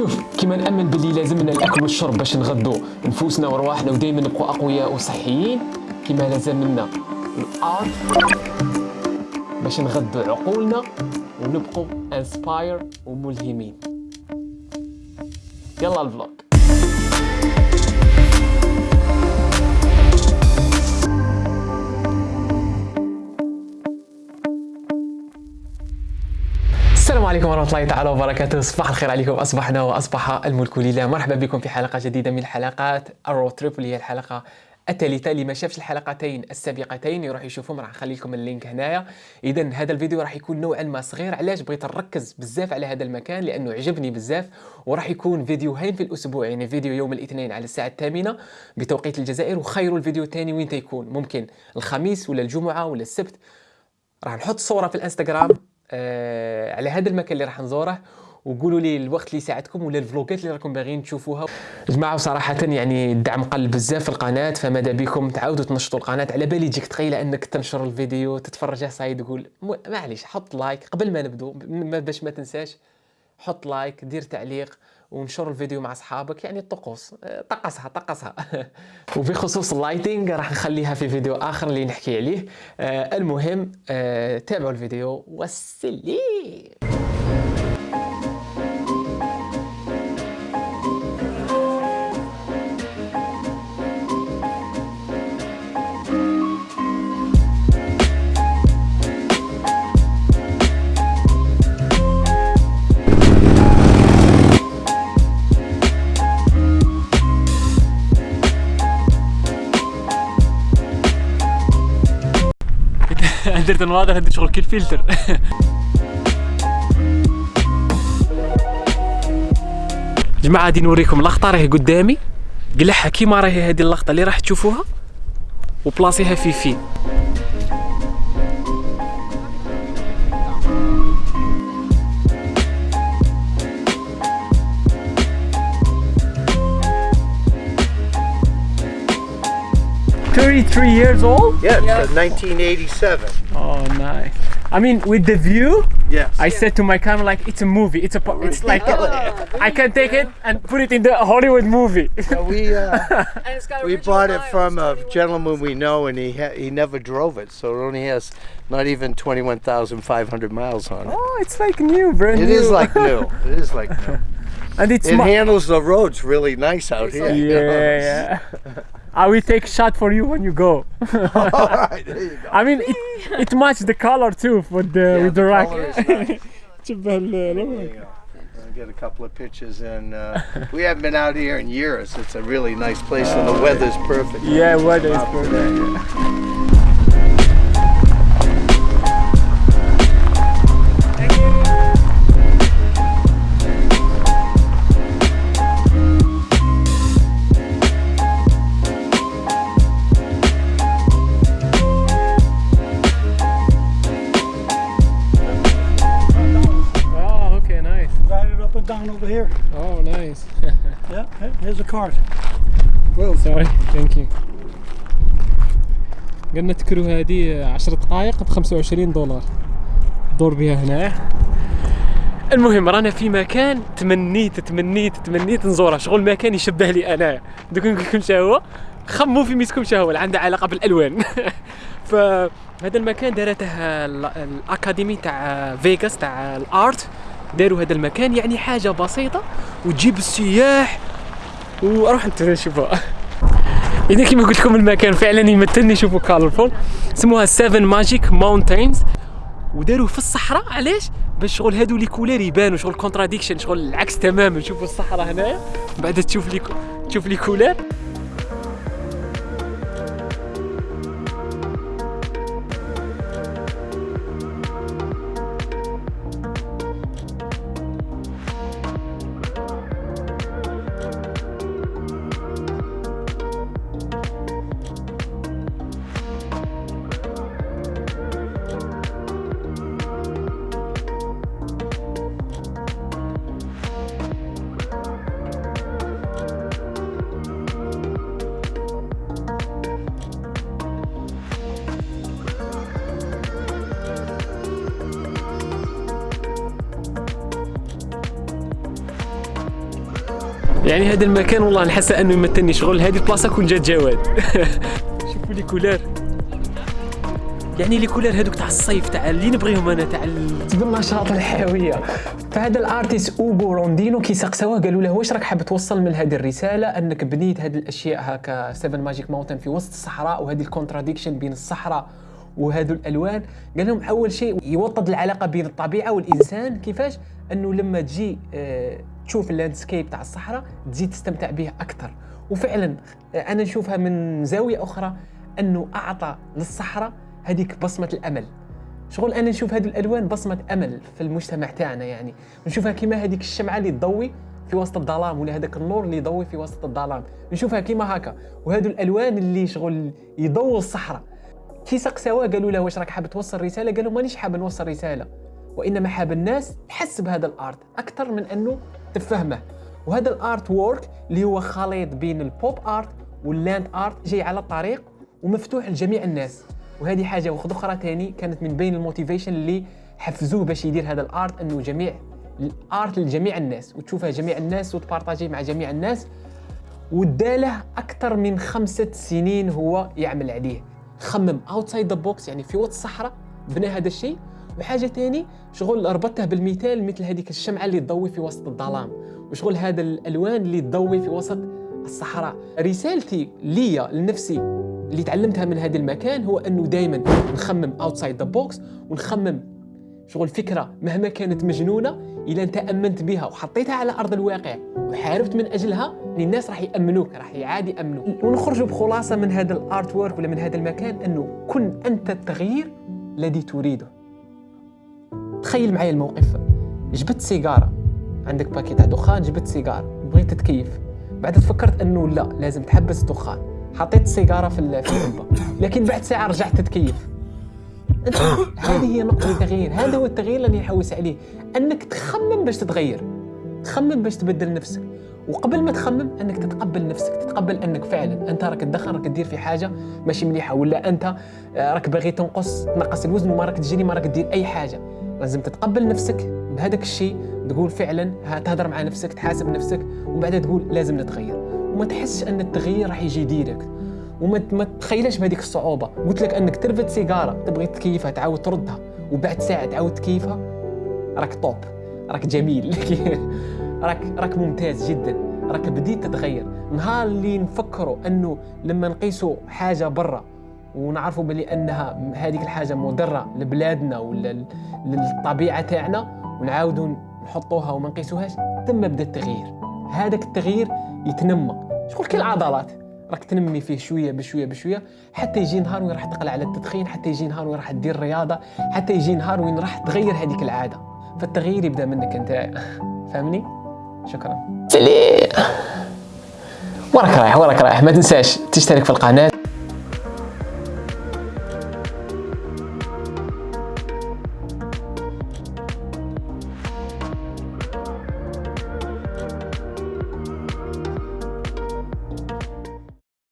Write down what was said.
شوف كيما نامن باللي لازمنا الأكل والشرب باش نغدو. نفوسنا ورواحنا ودائما نبقوا أقوياء وصحيين كيما لازمنا ال art باش نغدو عقولنا ونبقوا inspire وملهمين. يلا ال vlog عليكم ورحمة الله تعالى وبركاته. صباح الخير عليكم. أصبحنا وأصبح الملك لله مرحبا بكم في حلقة جديدة من حلقات الرو واللي هي الحلقة الثالثة اللي ما شافش الحلقتين السابقتين يروح يشوفهم. راح نخلي لكم ال link هنايا. إذا هذا الفيديو راح يكون نوعا ما صغير. علاش؟ بغيت نركز بزاف على هذا المكان لأنه عجبني بزاف. وراح يكون فيديوهين في الأسبوع. يعني فيديو يوم الاثنين على الساعة الثامنة بتوقيت الجزائر. وخير الفيديو الثاني وين تيكون ممكن الخميس ولا الجمعة ولا السبت. راح نحط صورة في الإنستغرام. آه على هذا المكان اللي راح نزوره وقولوا لي الوقت اللي يساعدكم ولا الفلوجات اللي راكم باغيين تشوفوها. جماعة صراحة يعني الدعم قل بزاف في القناة فماذا بكم؟ تعاودوا تنشطوا القناة. على بالي تجيك تخيله أنك تنشر الفيديو تتفرج صاي تقول معليش حط like قبل ما نبدو باش ما تنساش حط like دير تعليق. ونشر الفيديو مع أصحابك يعني الطقوس. طقسها طقسها. وبخصوص ال lighting راح نخليها في فيديو آخر اللي نحكي عليه. آه المهم آه تابعوا الفيديو والسلام درت النواظر هدي شغل كي الفلتر جماعة غادي نوريكم لقطة راهي قدامي قلعها كيما راهي هذه اللقطة اللي راح تشوفوها وبلاصيها في فين 33 years old? Yeah, yeah. 1987. Oh, nice. I mean, with the view, yes. I said to my camera, like, it's a movie. It's a, it's like, oh, I can take it and put it in the Hollywood movie. Yeah, we uh, we bought it from a gentleman we know, and he he never drove it, so it only has not even 21,500 miles on it. Oh, it's like new, brand it new. It is like new. It is like new. and it's it handles the roads really nice out here. Yeah, yeah. I will take shot for you when you go. All right, there you go. I mean, it, it matches the color too with the yeah, with the, the rack. Nice. get a couple of pictures and uh, we haven't been out here in years. It's a really nice place and the weather's perfect. Yeah, weather is perfect. Down over here. Oh, nice. yeah, here's a cart. Well, sorry, thank you. قلنا تكرو هذه 10 دقائق ب 25 دولار دور بها هنا المهم رانا في مكان تمنيت تمنيت تمنيت نزوره شغل مكان يشبه لي أنا دوك نقول لكم هو خمو في ميسكم هو عنده علاقة بالألوان فهذا المكان دارته الأكاديمي تاع فيغاس تاع الأرت داروا هذا المكان يعني حاجة بسيطة وتجيب السياح وأروح انت شوفوا إذا كما قلت لكم المكان فعلا يمثلني شوفوا colorful سموها 7 Magic Mountains وداروا في الصحراء علاش؟ باش شغل هادو les couleurs يبانوا شغل contradiction شغل العكس تماما. شوفوا الصحراء هنايا. بعد تشوف les تشوف les couleurs يعني هذا المكان والله نحس أنه يمثلني شغل. هذه البلاصة كون جات جواد. شوفوا les couleurs يعني les couleurs هذوك تاع الصيف تاع اللي نبغيهم أنا تاع بالنشاط الحيوية. فهذا ال artist Ugo Rondinone كي سقسوه قالوا له واش راك حاب توصل من هذه الرسالة؟ أنك بنيت هذه الأشياء هكا 7 Magic Mountains في وسط الصحراء وهذه ال contradiction بين الصحراء وهذو الألوان. قال لهم أول شيء يوطد العلاقة بين الطبيعة والإنسان. كيفاش؟ أنه لما تجي آه تشوف ال landscape تاع الصحراء تزيد تستمتع بها أكثر وفعلا آه أنا نشوفها من زاوية أخرى أنه أعطى للصحراء هذيك بصمة الأمل. شغل أنا نشوف هذه الألوان بصمة أمل في المجتمع تاعنا يعني. نشوفها كيما هذيك الشمعة اللي تضوي في وسط الظلام ولا هذاك النور اللي يضوي في وسط الظلام. نشوفها كيما هكا. وهذو الألوان اللي شغل يضووا الصحراء. كي سقساوه قالوا له واش راك حاب توصل رسالة؟ قالوا مانيش حاب نوصل رسالة. وإنما حاب الناس تحس بهذا ال art أكثر من أنه تفهمه. وهذا ال artwork اللي هو خليط بين ال pop art وال land art جاي على الطريق ومفتوح لجميع الناس. وهذه حاجة واحدة أخرى ثاني كانت من بين ال motivation اللي حفزوه باش يدير هذا ال art أنه جميع ال art لجميع الناس وتشوفها جميع الناس وتبارطاجي مع جميع الناس. وداله أكثر من خمسة سنين هو يعمل عليه. خمم outside the box يعني في وسط الصحراء بنى هذا الشيء. وحاجة ثاني شغل ربطته بالمثال مثل هذيك الشمعة اللي تضوي في وسط الظلام وشغل هذا الألوان اللي تضوي في وسط الصحراء. رسالتي ليا لنفسي اللي تعلمتها من هذا المكان هو أنه دائما نخمم outside the box ونخمم شغل فكرة مهما كانت مجنونة اذا انت امنت بها وحطيتها على أرض الواقع وحاربت من أجلها الناس راح يأمنوك راح عادي يامنوك ونخرجوا بخلاصة من هذا ال artwork ولا من هذا المكان أنه كن أنت التغيير الذي تريده. تخيل معي الموقف. جبت سيجارة. عندك باكيت تاع دخان جبت سيجارة. بغيت تتكيف بعد تفكرت إنه لا لازم تحبس الدخان. حطيت السيجاره في العلبه لكن بعد ساعة رجعت تتكيف هذه هي نقطة التغيير. هذا هو التغيير اللي نحوس عليه. إنك تخمم باش تتغير. تخمم باش تبدل نفسك. وقبل ما تخمم إنك تتقبل نفسك. تتقبل إنك فعلا أنت راك تدخن راك تدير في حاجة ماشي مليحة. ولا أنت راك باغي تنقص تنقص الوزن وما راك تجري ما راك دير أي حاجة. لازم تتقبل نفسك بهذاك الشيء تقول فعلا تهضر مع نفسك تحاسب نفسك ومن بعد تقول لازم نتغير. وما تحسش أن التغيير راح يجي direct وما ما تخيلش بهذيك الصعوبة. قلت لك أنك ترفد سيجارة تبغي تكيفها تعاود تردها. وبعد ساعة تعاود تكيفها راك top راك جميل. راك راك ممتاز جدا. راك بديت تتغير. نهار اللي نفكروا أنه لما نقيسوا حاجة برا ونعرفوا بلي أنها هذيك الحاجة مضرة لبلادنا ولا للطبيعة تاعنا ونعاودوا نحطوها وما نقيسوهاش. ثم بدا التغيير. هذاك التغيير يتنمى شغل كي العضلات؟ راك تنمي فيه شوية بشوية بشوية حتى يجي نهار وين راح تقلع على التدخين حتى يجي نهار وين راح تدير رياضة حتى يجي نهار وين راح تغير هذيك العادة. فالتغيير يبدأ منك أنت. فاهمني؟ شكرا. سلي وراك رايح وراك رايح. ما تنساش تشترك في القناة.